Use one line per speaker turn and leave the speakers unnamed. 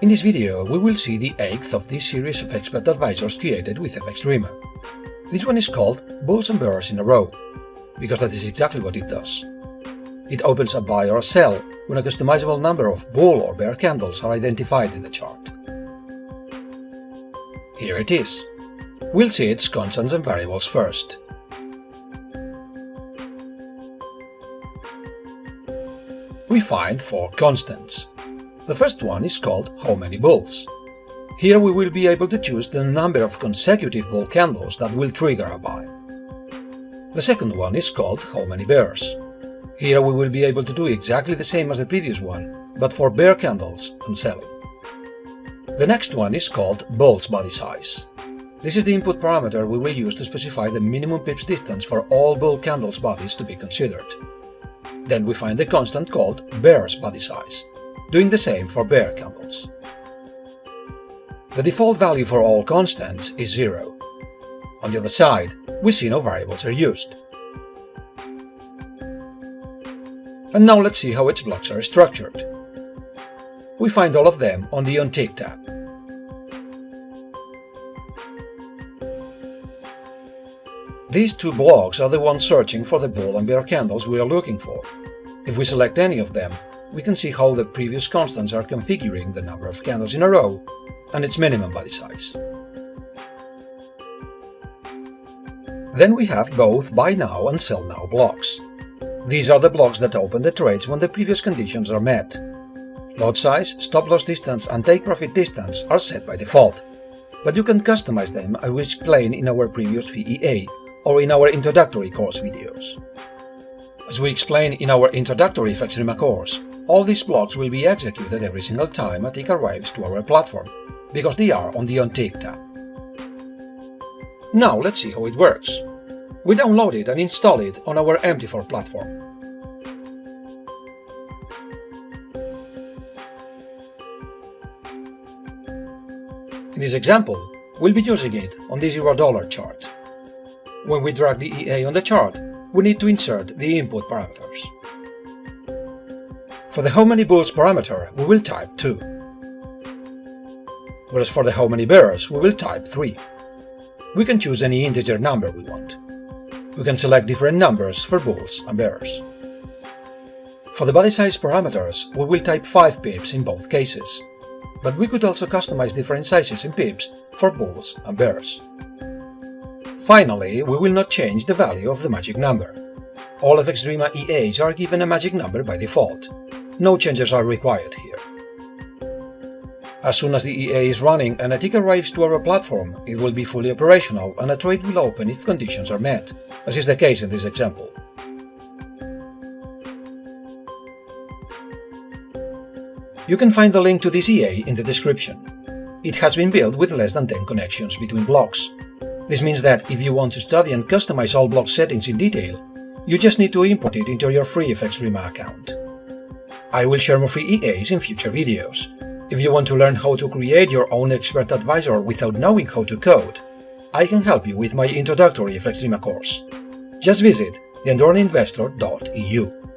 In this video, we will see the eighth of this series of expert advisors created with FXDreema. This one is called Bulls and Bears in a Row, because that is exactly what it does. It opens a buy or a sell when a customizable number of bull or bear candles are identified in the chart. Here it is. We'll see its constants and variables first. We find four constants. The first one is called how many bulls. Here we will be able to choose the number of consecutive bull candles that will trigger a buy. The second one is called how many bears. Here we will be able to do exactly the same as the previous one, but for bear candles and selling. The next one is called bull's body size. This is the input parameter we will use to specify the minimum pips distance for all bull candles bodies to be considered. Then we find the constant called bear's body size doing the same for bear candles. The default value for all constants is 0. On the other side, we see no variables are used. And now let's see how its blocks are structured. We find all of them on the OnTick tab. These two blocks are the ones searching for the bull and bear candles we are looking for. If we select any of them, we can see how the previous constants are configuring the number of candles in a row and its minimum body size. Then we have both Buy Now and Sell Now blocks. These are the blocks that open the trades when the previous conditions are met. Lot size, stop loss distance and take profit distance are set by default, but you can customize them as we explained in our previous VEA or in our introductory course videos. As we explain in our introductory FXDreema course, all these blocks will be executed every single time a tick arrives to our platform, because they are on the OnTick tab. Now let's see how it works. We download it and install it on our MT4 platform. In this example, we'll be using it on the $0 chart. When we drag the EA on the chart, we need to insert the input parameters. For the how many bulls parameter, we will type 2. Whereas for the how many bears, we will type 3. We can choose any integer number we want. We can select different numbers for bulls and bears. For the body size parameters, we will type 5 pips in both cases, but we could also customize different sizes in pips for bulls and bears. Finally, we will not change the value of the magic number. All FXDreema EAs are given a magic number by default, no changes are required here. As soon as the EA is running and a tick arrives to our platform, it will be fully operational and a trade will open if conditions are met, as is the case in this example. You can find the link to this EA in the description. It has been built with less than 10 connections between blocks. This means that if you want to study and customize all block settings in detail, you just need to import it into your free FXDreema account. I will share more free EAs in future videos. If you want to learn how to create your own expert advisor without knowing how to code, I can help you with my introductory FXDreema course. Just visit theendurninvestor.eu.